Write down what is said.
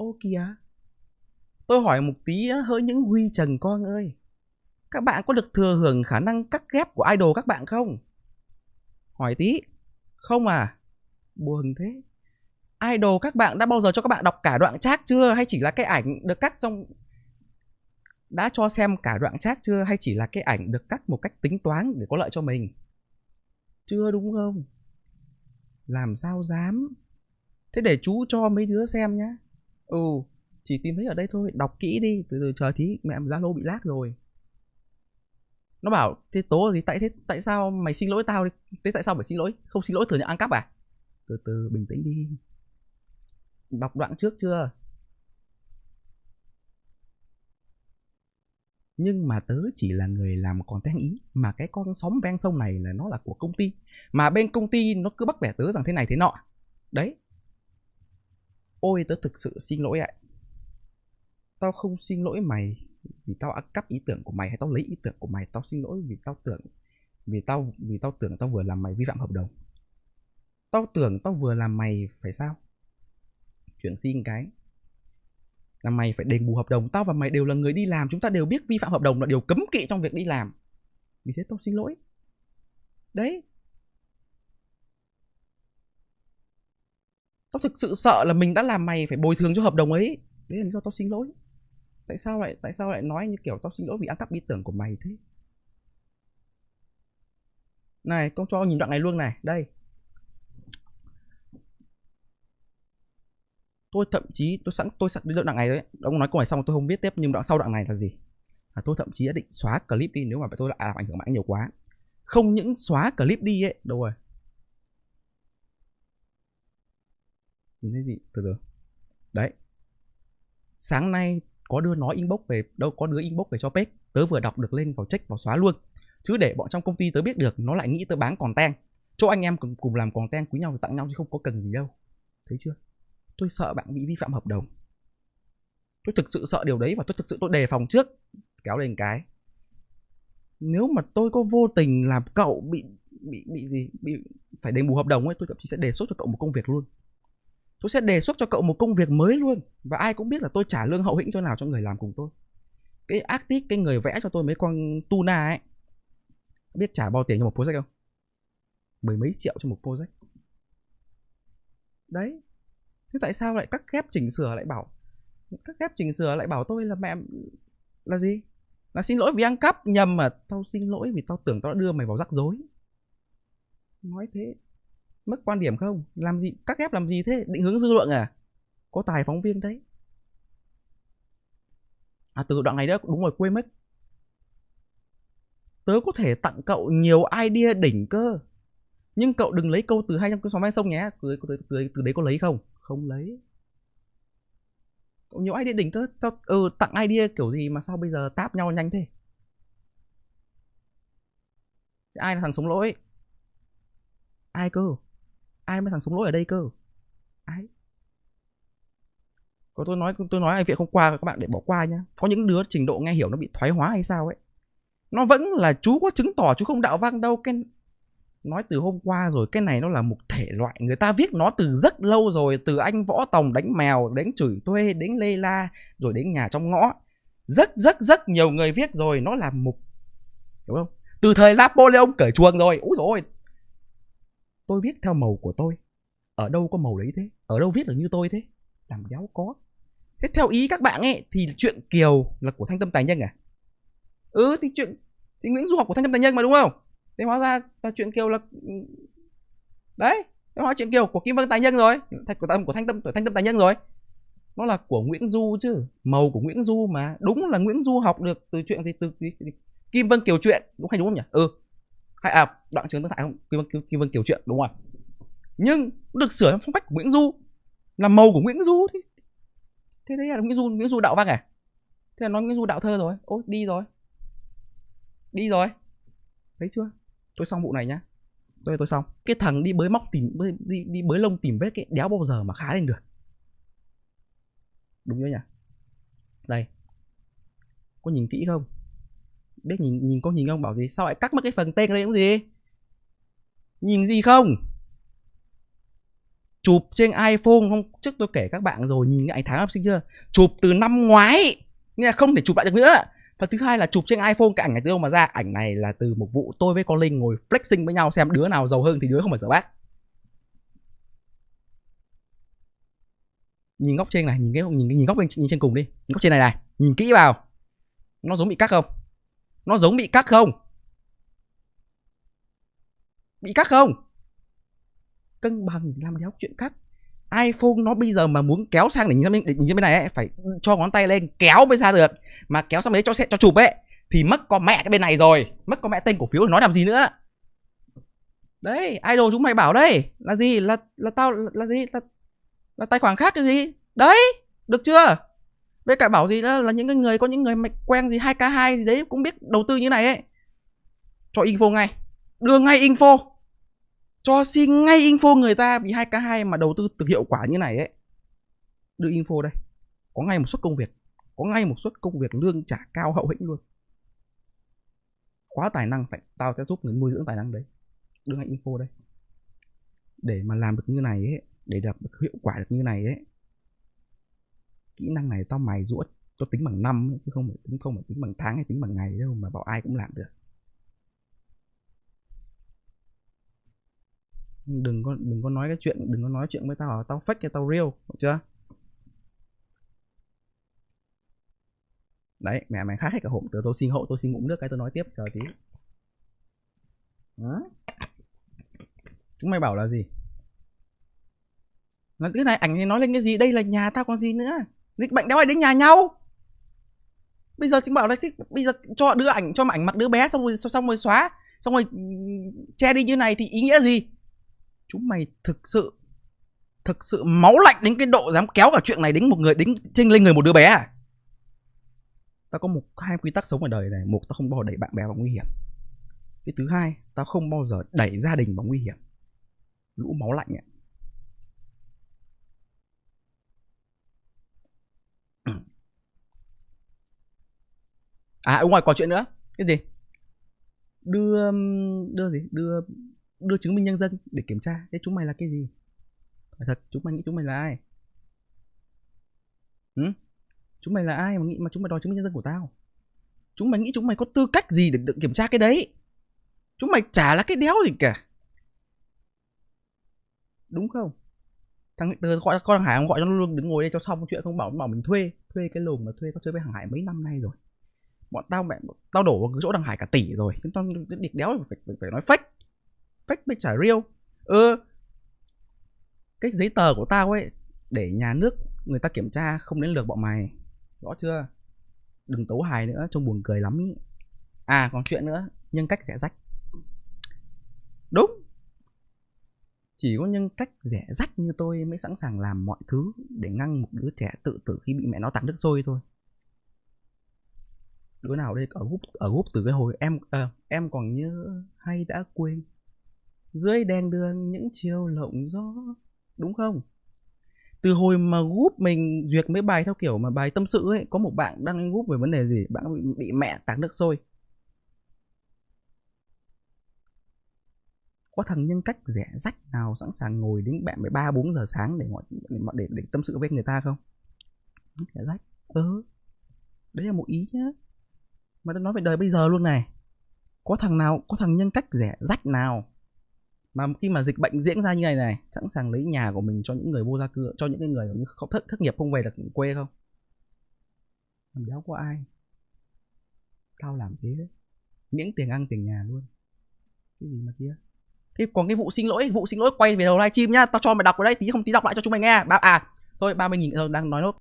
Ô kìa. Tôi hỏi một tí hỡi những huy trần con ơi. Các bạn có được thừa hưởng khả năng cắt ghép của idol các bạn không? Hỏi tí. Không à? Buồn thế. Idol các bạn đã bao giờ cho các bạn đọc cả đoạn chat chưa? Hay chỉ là cái ảnh được cắt trong... Đã cho xem cả đoạn chat chưa? Hay chỉ là cái ảnh được cắt một cách tính toán để có lợi cho mình? Chưa đúng không? Làm sao dám? Thế để chú cho mấy đứa xem nhá. Ừ, chỉ tìm thấy ở đây thôi, đọc kỹ đi, từ từ chờ tí mẹ Zalo bị lag rồi. Nó bảo, thế tố thì tại thế tại sao mày xin lỗi tao đi? Thế tại sao phải xin lỗi? Không xin lỗi thừa nhận ăn cắp à? Từ từ bình tĩnh đi. Đọc đoạn trước chưa? nhưng mà tớ chỉ là người làm content ý mà cái con sóng ven sông này là nó là của công ty mà bên công ty nó cứ bắt bẻ tớ rằng thế này thế nọ đấy ôi, tớ thực sự xin lỗi ạ. Tao không xin lỗi mày vì tao ăn cắp ý tưởng của mày hay tao lấy ý tưởng của mày. Tao xin lỗi vì tao tưởng, vì tao vì tao tưởng tao vừa làm mày vi phạm hợp đồng. Tao tưởng tao vừa làm mày phải sao? Chuyển xin cái. Là mày phải đền bù hợp đồng. Tao và mày đều là người đi làm. Chúng ta đều biết vi phạm hợp đồng là điều cấm kỵ trong việc đi làm. Vì thế tao xin lỗi. Đấy. Tao thực sự sợ là mình đã làm mày phải bồi thường cho hợp đồng ấy. Đấy là lý do tao xin lỗi. Tại sao lại, tại sao lại nói như kiểu tao xin lỗi vì ăn cắp ý tưởng của mày thế? Này, con cho nhìn đoạn này luôn này. Đây. Tôi thậm chí, tôi sẵn tôi sẵn đến đoạn này đấy. Ông nói câu này xong tôi không viết tiếp, nhưng đoạn sau đoạn này là gì? Là tôi thậm chí đã định xóa clip đi, nếu mà tôi lại làm ảnh hưởng mạng nhiều quá. Không những xóa clip đi ấy, đâu rồi? Nhìn thấy gì? Từ từ. Đấy. Sáng nay có đứa nói inbox về đâu có đứa inbox về cho page tớ vừa đọc được lên vào check vào xóa luôn. Chứ để bọn trong công ty tớ biết được nó lại nghĩ tớ bán còn tang. Chỗ anh em cùng, cùng làm còn tang quý nhau thì tặng nhau chứ không có cần gì đâu. Thấy chưa? Tôi sợ bạn bị vi phạm hợp đồng. Tôi thực sự sợ điều đấy và tôi thực sự tôi đề phòng trước. Kéo lên cái. Nếu mà tôi có vô tình làm cậu bị bị bị gì? Bị phải đền bù hợp đồng ấy tôi thậm chí sẽ đề xuất cho cậu một công việc luôn tôi sẽ đề xuất cho cậu một công việc mới luôn. Và ai cũng biết là tôi trả lương hậu hĩnh cho nào cho người làm cùng tôi. Cái artist cái người vẽ cho tôi mấy con tuna ấy. Biết trả bao tiền cho một project không? Mười mấy triệu cho một project. Đấy. Thế tại sao lại cắt ghép chỉnh sửa lại bảo cắt ghép chỉnh sửa lại bảo tôi là mẹ, là gì? Là xin lỗi vì ăn cắp. Nhầm mà, tao xin lỗi vì tao tưởng tao đã đưa mày vào rắc rối. Nói thế mất quan điểm không? Làm gì cắt ghép làm gì thế? Định hướng dư luận à? Có tài phóng viên đấy. À từ đoạn này đó đúng rồi quên mất. Tớ có thể tặng cậu nhiều idea đỉnh cơ. Nhưng cậu đừng lấy câu từ hai trăm cái xóm ven sông nhé. Từ, từ, từ, từ đấy có lấy không? Không lấy. Nhiều idea đỉnh cơ. Tao ừ tặng idea kiểu gì mà sao bây giờ táp nhau nhanh thế? Ai là thằng sống lỗi? Ai cơ? Ai mới thằng sống lỗi ở đây cơ? Ai có tôi nói tôi nói anh viện không qua các bạn để bỏ qua nhá. Có những đứa trình độ nghe hiểu nó bị thoái hóa hay sao ấy. Nó vẫn là chú có chứng tỏ chú không đạo văn đâu. Cái nói từ hôm qua rồi, cái này nó là một thể loại. Người ta viết nó từ rất lâu rồi, từ anh võ tòng đánh mèo đến chửi thuê đến lê la, rồi đến nhà trong ngõ. Rất rất rất nhiều người viết rồi, nó là một hiểu không? Từ thời napoleon cởi chuồng rồi. Úi rồi tôi viết theo màu của tôi. Ở đâu có màu đấy thế? Ở đâu viết được như tôi thế? Làm đéo có. Thế theo ý các bạn ấy thì chuyện kiều là của thanh tâm tài nhân à? Ừ thì chuyện thì nguyễn du học của thanh tâm tài nhân mà đúng không? Thế hóa ra là chuyện kiều là đấy thế hóa chuyện kiều của kim vân tài nhân rồi. Của tâm của thanh tâm của thanh tâm tài nhân rồi. Nó là của nguyễn du chứ màu của nguyễn du mà. Đúng là nguyễn du học được từ chuyện gì từ, từ, từ kim vân kiều chuyện đúng hay đúng không nhỉ? Ừ hay à đoạn trường tương tại không? Kim vân, kim vân kiểu chuyện đúng không nhưng được sửa phong cách của nguyễn du là màu của nguyễn du thì thế đấy là nguyễn du nguyễn du đạo văn à? Thế là nói nguyễn du đạo thơ rồi. Ôi đi rồi. Đi rồi. Thấy chưa? Tôi xong vụ này nhá. Tôi tôi xong. Cái thằng đi bới móc tìm bới, đi đi bới lông tìm vết cái đéo bao giờ mà khá lên được. Đúng chưa nhỉ? Đây. Có nhìn kỹ không? Biết nhìn nhìn có nhìn không bảo gì? Sao lại cắt mất cái phần tên đây cũng gì? Nhìn gì không? Chụp trên iPhone không? Trước tôi kể các bạn rồi, nhìn cái ảnh tháng học sinh chưa? Chụp từ năm ngoái. Nghĩa là không thể chụp lại được nữa. Và thứ hai là chụp trên iPhone, cái ảnh này từ đâu mà ra. Ảnh này là từ một vụ tôi với con Linh ngồi flexing với nhau xem đứa nào giàu hơn thì đứa không phải giàu bác. Nhìn góc trên này, nhìn cái, nhìn nhìn góc bên, nhìn trên cùng đi. Nhìn góc trên này này, nhìn kỹ vào. Nó giống bị cắt không? Nó giống bị cắt không? Bị cắt không? Cân bằng làm đéo chuyện cắt iPhone nó bây giờ mà muốn kéo sang để nhìn bên, để nhìn bên này ấy, phải cho ngón tay lên kéo mới ra được. Mà kéo sang đấy cho cho chụp ấy thì mất con mẹ cái bên này rồi. Mất con mẹ tên cổ phiếu thì nói làm gì nữa? Đấy idol chúng mày bảo đây là gì? Là là tao là, là gì? Là là tài khoản khác cái gì? Đấy được chưa? Với cả bảo gì đó là những cái người, có những người mạch quen gì 2k2 gì đấy, cũng biết đầu tư như này ấy. Cho info ngay. Đưa ngay info. Cho xin ngay info người ta vì 2k2 mà đầu tư từ hiệu quả như này ấy. Đưa info đây. Có ngay một suất công việc. Có ngay một suất công việc lương trả cao hậu hĩnh luôn. Quá tài năng, phải, tao sẽ giúp người nuôi dưỡng tài năng đấy. Đưa ngay info đây. Để mà làm được như này ấy, để đạt được hiệu quả được như này ấy kỹ năng này tao mày rũa cho tính bằng năm chứ không phải tính, không phải tính bằng tháng hay tính bằng ngày đâu mà bảo ai cũng làm được. Đừng có đừng có nói cái chuyện, đừng có nói chuyện với tao tao fake cái tao real, được chưa? Đấy, mẹ mày khác hết cả hộp từ tôi xin hộ tôi xin ngụm nước cái tôi nói tiếp, chờ tí. Đó. chúng mày bảo là gì? Là cái này ảnh thì nói lên cái gì? Đây là nhà tao, còn gì nữa? Dịch bệnh đéo ai đến nhà nhau. Bây giờ chính bảo là thích bây giờ cho đưa ảnh, cho ảnh mặt đứa bé xong rồi xong rồi xóa, xong rồi ừ, che đi như này thì ý nghĩa gì? Chúng mày thực sự thực sự máu lạnh đến cái độ dám kéo cả chuyện này đến một người, đến trên lên người một đứa bé à? Tao có một, hai quy tắc sống ở đời này. Một, tao không bao giờ đẩy bạn bè vào nguy hiểm. Cái thứ hai, tao không bao giờ đẩy gia đình vào nguy hiểm. Lũ máu lạnh ấy. À đúng rồi còn chuyện nữa. Cái gì? Đưa um, đưa gì? Đưa đưa chứng minh nhân dân để kiểm tra. Thế chúng mày là cái gì? Phải thật, chúng mày nghĩ chúng mày là ai? Ừ? chúng mày là ai mà nghĩ, mà chúng mày đòi chứng minh nhân dân của tao? Chúng mày nghĩ chúng mày có tư cách gì để được kiểm tra cái đấy? Chúng mày chả là cái đéo gì cả. Đúng không? Thằng từ gọi, con thằng hải gọi cho nó luôn, đứng ngồi đây cho xong chuyện, không bảo bảo mình thuê thuê cái lồng mà thuê có chơi với hàng hải mấy năm nay rồi bọn tao mẹ tao đổ vào cái chỗ đằng hải cả tỷ rồi. Chúng tao cái địch đéo phải, phải, phải nói fake. Fake mới trả real. Ừ cái giấy tờ của tao ấy để nhà nước người ta kiểm tra không đến lượt bọn mày. Rõ chưa? Đừng tấu hài nữa trông buồn cười lắm à còn chuyện nữa nhân cách rẻ rách. Đúng. Chỉ có nhân cách rẻ rách như tôi mới sẵn sàng làm mọi thứ để ngăn một đứa trẻ tự tử khi bị mẹ nó tặng nước sôi thôi đứa nào đây? Ở group ở group từ cái hồi em à, em còn nhớ hay đã quên. Dưới đèn đường những chiều lộng gió đúng không? Từ hồi mà group mình duyệt mấy bài theo kiểu mà bài tâm sự ấy có một bạn đăng lên group về vấn đề gì? Bạn bị, bị mẹ tạt nước sôi. Có thằng nhân cách rẻ rách nào sẵn sàng ngồi đến bạn mười ba bốn giờ sáng để ngồi để, để, để tâm sự với người ta không? Rẻ rách. Ừ đấy là một ý nhá mà đang nói về đời bây giờ luôn này. Có thằng nào có thằng nhân cách rẻ rách nào mà khi mà dịch bệnh diễn ra như này này sẵn sàng lấy nhà của mình cho những người vô gia cư cho những người như không thất, thất nghiệp không về được quê không? Làm đéo có ai? Tao làm thế đấy. Miễn tiền ăn tiền nhà luôn. Cái gì mà kia? Thế còn cái vụ xin lỗi vụ xin lỗi quay về đầu livestream nhá. Tao cho mày đọc vào đây tí không tí đọc lại cho chúng mày nghe. Ba à thôi ba mươi nghìn ờ, đang nói nốt.